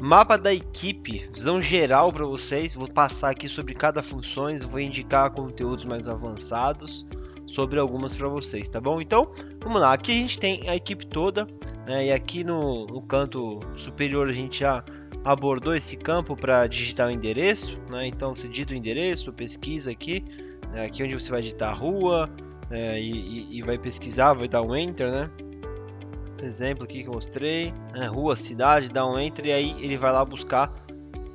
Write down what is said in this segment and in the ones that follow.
Mapa da equipe, visão geral para vocês. Vou passar aqui sobre cada função, vou indicar conteúdos mais avançados sobre algumas para vocês, tá bom? Então, vamos lá. Aqui a gente tem a equipe toda, né? E aqui no, no canto superior a gente já abordou esse campo para digitar o endereço, né? Então você digita o endereço, pesquisa aqui, né? aqui onde você vai digitar rua é, e, e, vai pesquisar, vai dar um enter, né? Exemplo aqui que eu mostrei, né? rua, cidade, dá um enter e aí ele vai lá buscar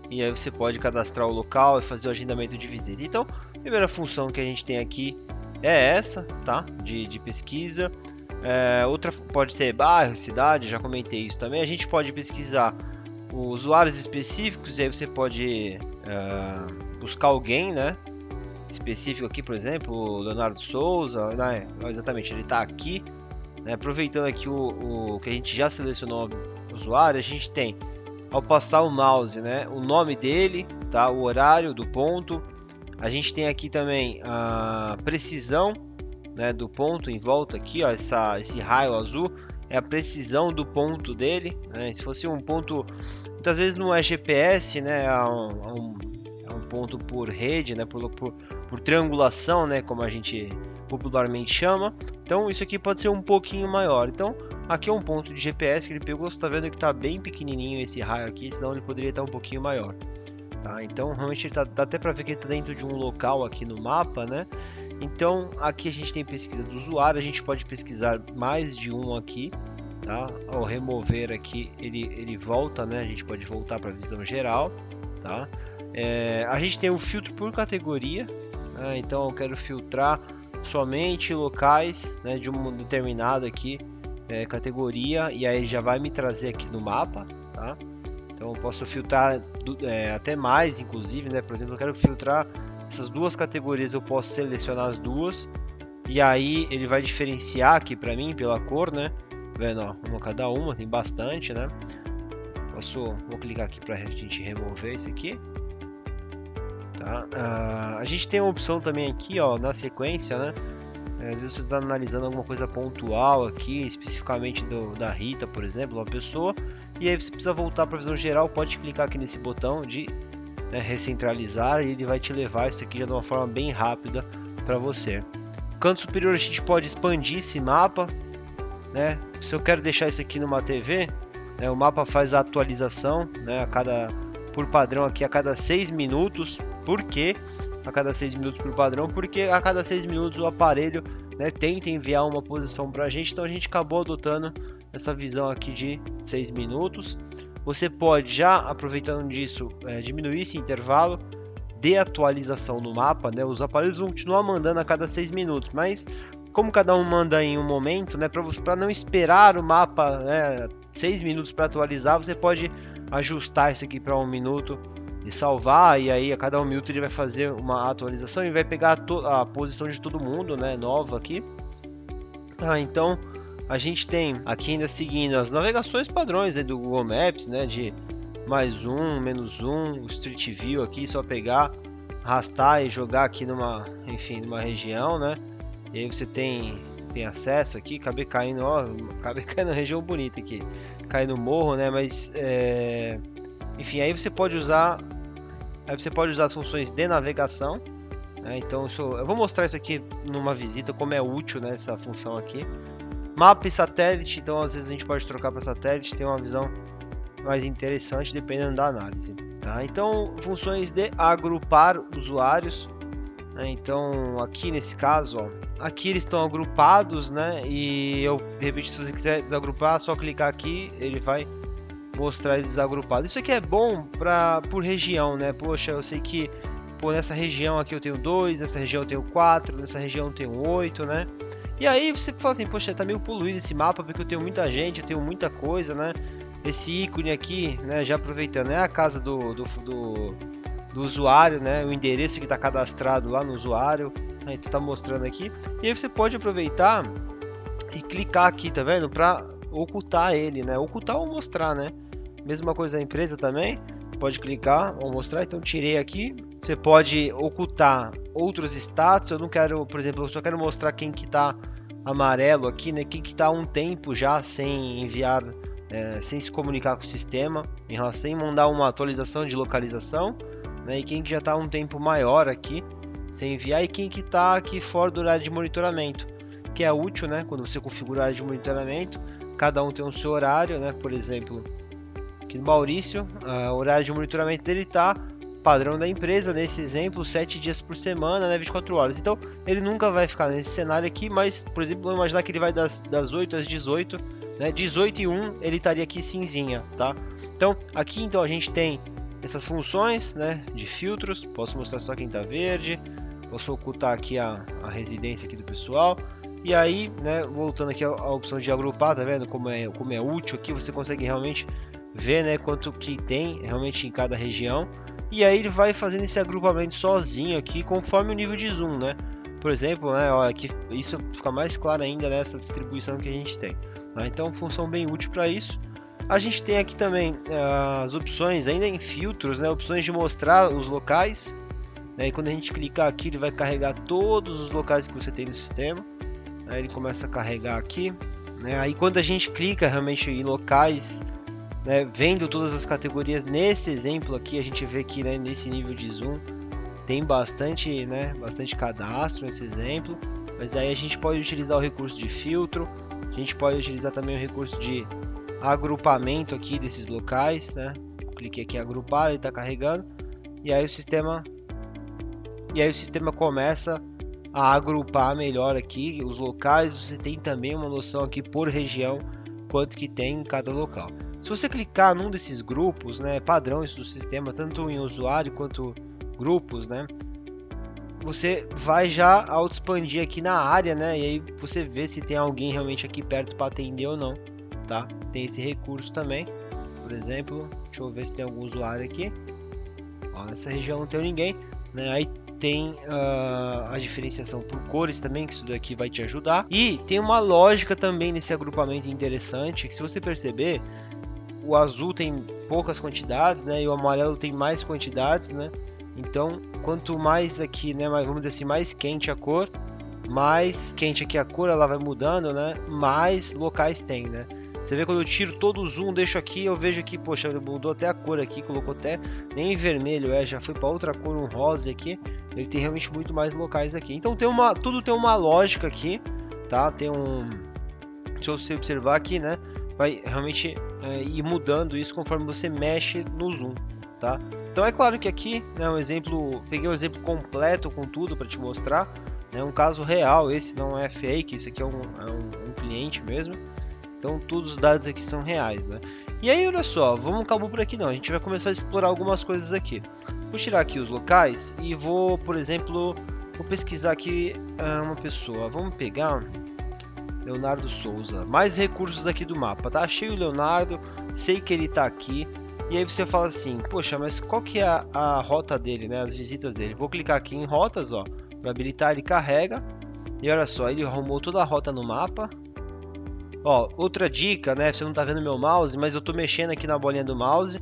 e aí você pode cadastrar o local e fazer o agendamento de visita. Então, a primeira função que a gente tem aqui é essa, tá? De, de pesquisa. É, outra pode ser bairro, cidade, já comentei isso também. A gente pode pesquisar usuários específicos e aí você pode é, buscar alguém, né? Específico aqui, por exemplo, o Leonardo Souza, né? exatamente, ele está aqui. Né? Aproveitando aqui o, o, que a gente já selecionou o usuário, a gente tem ao passar o mouse, né? O nome dele, tá? O horário do ponto, a gente tem aqui também a precisão né, do ponto em volta aqui, ó, essa, esse raio azul é a precisão do ponto dele. Né? Se fosse um ponto, muitas vezes não é GPS, né, é um, é um, é um ponto por rede, né, por, por, por, triangulação, né, como a gente popularmente chama. Então isso aqui pode ser um pouquinho maior. Então aqui é um ponto de GPS que ele pegou, você está vendo que está bem pequenininho esse raio aqui, senão ele poderia estar um pouquinho maior. Tá? Então realmente tá, dá até para ver que ele está dentro de um local aqui no mapa, né? Então aqui a gente tem pesquisa do usuário, a gente pode pesquisar mais de um aqui, tá? Ao remover aqui ele, ele volta, né? A gente pode voltar para a visão geral, tá? É, a gente tem o filtro por categoria, né? então eu quero filtrar somente locais né, de uma determinada aqui é, categoria e aí já vai me trazer aqui no mapa, tá? Então eu posso filtrar é, até mais, inclusive, né? Por exemplo, eu quero filtrar essas duas categorias, eu posso selecionar as duas e aí ele vai diferenciar aqui para mim pela cor, né? Vendo, ó, uma cada uma, tem bastante, né? Posso, vou clicar aqui para a gente remover isso aqui. Tá? A gente tem uma opção também aqui, ó, na sequência, né? Às vezes você está analisando alguma coisa pontual aqui, especificamente do, da Rita, por exemplo, uma pessoa, e aí você precisa voltar para a visão geral, pode clicar aqui nesse botão de né, recentralizar e ele vai te levar isso aqui de uma forma bem rápida para você. No canto superior a gente pode expandir esse mapa, né? Se eu quero deixar isso aqui numa TV, né, o mapa faz a atualização, né, a cada por padrão aqui a cada 6 minutos. Por quê? A cada 6 minutos por padrão, porque a cada 6 minutos o aparelho né, tenta enviar uma posição para a gente, então a gente acabou adotando essa visão aqui de 6 minutos. Você pode já, aproveitando disso, é, diminuir esse intervalo de atualização no mapa, né? Os aparelhos vão continuar mandando a cada 6 minutos, mas como cada um manda em um momento, né, para não esperar o mapa, né, 6 minutos para atualizar, você pode ajustar isso aqui para um minuto e salvar, e aí a cada um minuto ele vai fazer uma atualização e vai pegar a, a posição de todo mundo, né, nova aqui. Ah, então a gente tem aqui ainda seguindo as navegações padrões do Google Maps, né, de mais um, menos um, Street View aqui, só pegar, arrastar e jogar aqui numa, enfim, numa região, né, e aí você tem tem acesso aqui, acabei caindo, ó, acabei caindo na região bonita aqui, cai no morro, né, mas é... enfim, aí você pode usar, aí você pode usar as funções de navegação, né, então isso, eu vou mostrar isso aqui numa visita, como é útil, né, essa função aqui, Mapa e satélite, então às vezes a gente pode trocar para satélite, tem uma visão mais interessante dependendo da análise. Tá? Então, funções de agrupar usuários. Né? Então, aqui nesse caso, ó, aqui eles estão agrupados, né? E eu, de repente, se você quiser desagrupar, é só clicar aqui, ele vai mostrar eles agrupados. Isso aqui é bom para por região, né? Poxa, eu sei que pô, nessa região aqui eu tenho dois, nessa região eu tenho quatro, nessa região eu tenho oito, né? E aí você fala assim, poxa, tá meio poluído esse mapa porque eu tenho muita gente, eu tenho muita coisa, né? Esse ícone aqui, né, já aproveitando, é a casa do, do, do, do usuário, né? O endereço que está cadastrado lá no usuário, né, então tá mostrando aqui. E aí você pode aproveitar e clicar aqui, tá vendo? Para ocultar ele, né? Ocultar ou mostrar, né? Mesma coisa a empresa também, pode clicar ou mostrar, então tirei aqui, você pode ocultar outros status. Eu não quero, por exemplo, eu só quero mostrar quem que está amarelo aqui, né? Quem que está um tempo já sem enviar, é, sem se comunicar com o sistema, em relação sem mandar uma atualização de localização, né? E quem que já está um tempo maior aqui sem enviar e quem que está aqui fora do horário de monitoramento, que é útil, né? Quando você configura a área de monitoramento, cada um tem o seu horário, né? Por exemplo, aqui no Maurício, o horário de monitoramento dele está padrão da empresa, nesse exemplo, 7 dias por semana, né, 24 horas. Então, ele nunca vai ficar nesse cenário aqui, mas, por exemplo, vamos imaginar que ele vai das, das 8 às 18, né, 18 e 1 ele estaria aqui cinzinha, tá? Então, aqui então a gente tem essas funções, né, de filtros, posso mostrar só quem está verde, posso ocultar aqui a, a residência aqui do pessoal, e aí, né, voltando aqui à opção de agrupar, tá vendo como é, como é útil aqui, você consegue realmente ver, né, quanto que tem realmente em cada região, e aí ele vai fazendo esse agrupamento sozinho aqui, conforme o nível de zoom, né? Por exemplo, né, olha, aqui, isso fica mais claro ainda nessa distribuição que a gente tem. Tá? Então, função bem útil para isso. A gente tem aqui também uh, as opções, ainda em filtros, né, opções de mostrar os locais. Né, e quando a gente clicar aqui, ele vai carregar todos os locais que você tem no sistema. Aí ele começa a carregar aqui. Né, aí quando a gente clica realmente em locais né, vendo todas as categorias nesse exemplo aqui, a gente vê que né, nesse nível de zoom tem bastante, né, bastante cadastro nesse exemplo, mas aí a gente pode utilizar o recurso de filtro, a gente pode utilizar também o recurso de agrupamento aqui desses locais, né? Cliquei aqui em agrupar, ele está carregando e aí o sistema e aí o sistema começa a agrupar melhor aqui os locais. Você tem também uma noção aqui por região quanto que tem em cada local. Se você clicar num desses grupos, né, padrões do sistema, tanto em usuário quanto grupos, né, você vai já auto expandir aqui na área, né, e aí você vê se tem alguém realmente aqui perto para atender ou não, tá? Tem esse recurso também, por exemplo, deixa eu ver se tem algum usuário aqui. Ó, nessa região não tem ninguém, né? Aí tem uh, a diferenciação por cores também, que isso daqui vai te ajudar. E tem uma lógica também nesse agrupamento interessante, que se você perceber, o azul tem poucas quantidades, né? E o amarelo tem mais quantidades, né? Então, quanto mais aqui, né, vamos dizer assim, mais quente a cor, mais quente aqui a cor, ela vai mudando, né? Mais locais tem, né? Você vê quando eu tiro todo o zoom, deixo aqui, eu vejo aqui, poxa, mudou até a cor aqui, colocou até nem vermelho, é, já foi para outra cor, um rosa aqui. Ele tem realmente muito mais locais aqui. Então tem uma, tudo tem uma lógica aqui, tá? Tem um, se você observar aqui, né? vai realmente é, ir mudando isso conforme você mexe no zoom, tá? Então é claro que aqui, né, um exemplo, peguei um exemplo completo com tudo para te mostrar, né, um caso real, esse não é fake, esse aqui é um, é um, um cliente mesmo, então todos os dados aqui são reais, né? E aí, olha só, vamos acabar por aqui não, a gente vai começar a explorar algumas coisas aqui. Vou tirar aqui os locais e vou, por exemplo, vou pesquisar aqui uh, uma pessoa. Vamos pegar Leonardo Souza. Mais recursos aqui do mapa, tá? Achei o Leonardo, sei que ele tá aqui. E aí você fala assim, poxa, mas qual que é a, a rota dele, né? As visitas dele. Vou clicar aqui em rotas, ó. Para habilitar, ele carrega. E olha só, ele arrumou toda a rota no mapa. Ó, outra dica, né? Você não tá vendo meu mouse, mas eu tô mexendo aqui na bolinha do mouse.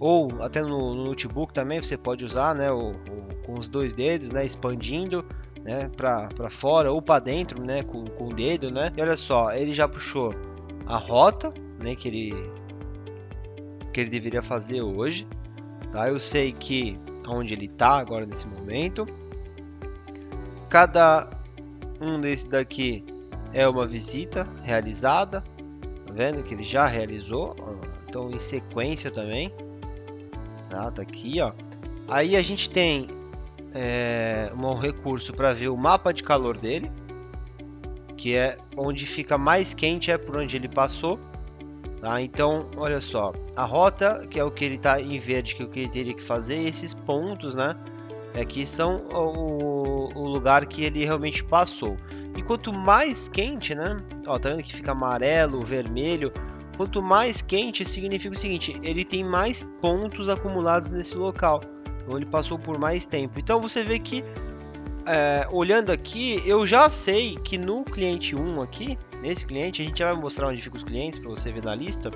Ou até no, no notebook também você pode usar, né? O, o, com os dois dedos, né? Expandindo né, para fora ou para dentro, né, com, com o dedo, né? E olha só, ele já puxou a rota, né, que ele que ele deveria fazer hoje, tá? Eu sei que onde ele está agora nesse momento. Cada um desse daqui é uma visita realizada, tá vendo que ele já realizou, então em sequência também, tá? Tá aqui, ó. Aí a gente tem é, um recurso para ver o mapa de calor dele, que é onde fica mais quente é por onde ele passou. Tá? Então, olha só, a rota, que é o que ele está em verde, que é o que ele teria que fazer, e esses pontos, né? Aqui são o, o lugar que ele realmente passou. E quanto mais quente, né? Ó, tá vendo que fica amarelo, vermelho. Quanto mais quente, significa o seguinte: ele tem mais pontos acumulados nesse local ele passou por mais tempo. Então você vê que é, olhando aqui, eu já sei que no cliente 1 aqui, nesse cliente, a gente vai mostrar onde ficam os clientes para você ver na lista.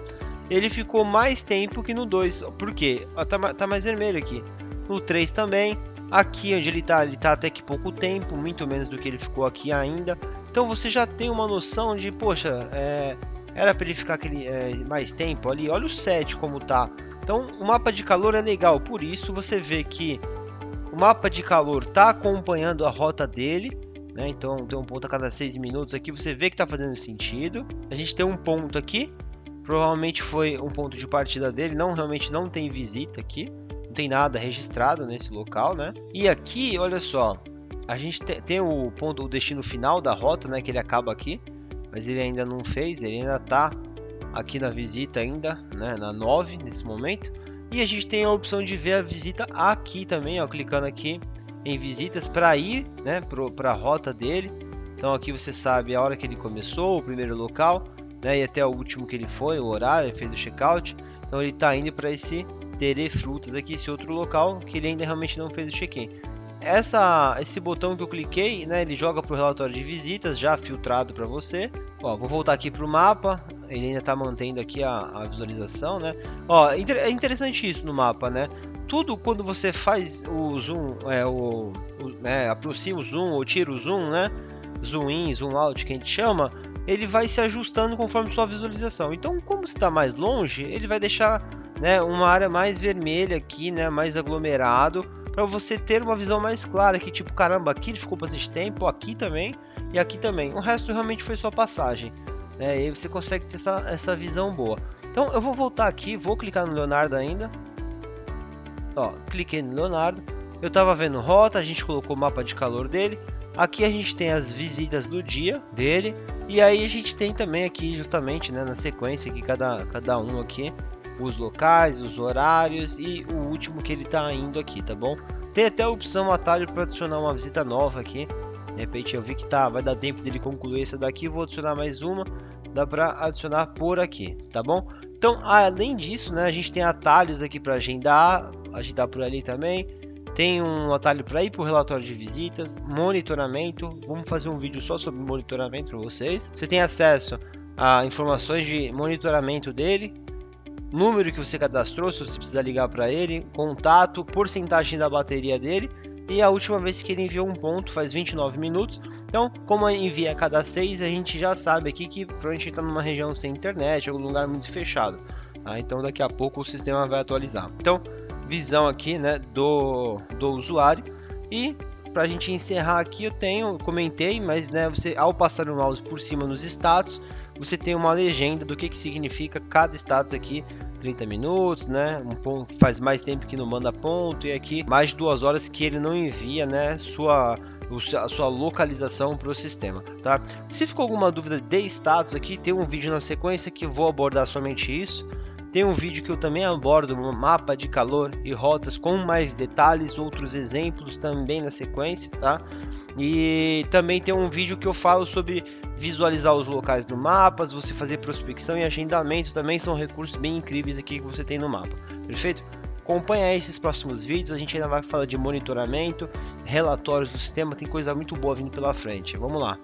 Ele ficou mais tempo que no 2. Por quê? Ah, tá, tá mais vermelho aqui. No 3 também. Aqui onde ele está, ele está até que pouco tempo, muito menos do que ele ficou aqui ainda. Então você já tem uma noção de, poxa, é, era para ele ficar aquele, é, mais tempo ali. Olha o set como tá. Então o mapa de calor é legal, por isso você vê que o mapa de calor está acompanhando a rota dele. Né? Então tem um ponto a cada 6 minutos aqui, você vê que está fazendo sentido. A gente tem um ponto aqui, provavelmente foi um ponto de partida dele, não realmente não tem visita aqui, não tem nada registrado nesse local, né? E aqui, olha só, a gente tem o ponto, o destino final da rota, né? Que ele acaba aqui, mas ele ainda não fez, ele ainda está aqui na visita ainda, né? Na 9 nesse momento. E a gente tem a opção de ver a visita aqui também, ó, clicando aqui em visitas para ir, né, para a rota dele. Então aqui você sabe a hora que ele começou, o primeiro local, né, e até o último que ele foi, o horário, ele fez o checkout. Então ele está indo para esse Tere Frutas aqui, esse outro local que ele ainda realmente não fez o check-in. Essa, esse botão que eu cliquei, né, ele joga para o relatório de visitas já filtrado para você. Ó, vou voltar aqui para o mapa, ele ainda está mantendo aqui a, a, visualização, né? Ó, é interessante isso no mapa, né? Tudo quando você faz o zoom, é, o, o né, aproxima o zoom ou tira o zoom, né? Zoom in, zoom out, que a gente chama, ele vai se ajustando conforme sua visualização. Então, como está mais longe, ele vai deixar né, uma área mais vermelha aqui, né, mais aglomerado, para você ter uma visão mais clara que tipo, caramba, aqui ele ficou bastante tempo, aqui também e aqui também. O resto realmente foi só passagem. Né, e aí você consegue ter essa, essa visão boa. Então eu vou voltar aqui, vou clicar no Leonardo ainda. Ó, cliquei no Leonardo. Eu estava vendo rota, a gente colocou o mapa de calor dele. Aqui a gente tem as visitas do dia dele. E aí a gente tem também aqui justamente né, na sequência que cada, cada um aqui os locais, os horários e o último que ele está indo aqui, tá bom? Tem até a opção atalho para adicionar uma visita nova aqui. De repente eu vi que tá, vai dar tempo dele concluir essa daqui, vou adicionar mais uma. Dá para adicionar por aqui, tá bom? Então, além disso, né, a gente tem atalhos aqui para agendar, agendar por ali também. Tem um atalho para ir para o relatório de visitas, monitoramento. Vamos fazer um vídeo só sobre monitoramento para vocês. Você tem acesso a informações de monitoramento dele, número que você cadastrou, se você precisar ligar para ele, contato, porcentagem da bateria dele e a última vez que ele enviou um ponto faz 29 minutos. Então, como envia a cada 6, a gente já sabe aqui que provavelmente está numa região sem internet, algum lugar muito fechado. Tá? Então, daqui a pouco o sistema vai atualizar. Então, visão aqui né, do, do usuário e para a gente encerrar aqui, eu tenho, comentei, mas né, você ao passar o mouse por cima nos status, você tem uma legenda do que, que significa cada status aqui 30 minutos, né? Um ponto faz mais tempo que não manda ponto e aqui mais de duas horas que ele não envia, né? Sua a sua localização para o sistema, tá? Se ficou alguma dúvida de status aqui, tem um vídeo na sequência que vou abordar somente isso. Tem um vídeo que eu também abordo um mapa de calor e rotas com mais detalhes, outros exemplos também na sequência, tá? E também tem um vídeo que eu falo sobre visualizar os locais no mapa, você fazer prospecção e agendamento também são recursos bem incríveis aqui que você tem no mapa. Perfeito? Acompanha esses próximos vídeos, a gente ainda vai falar de monitoramento, relatórios do sistema, tem coisa muito boa vindo pela frente. Vamos lá.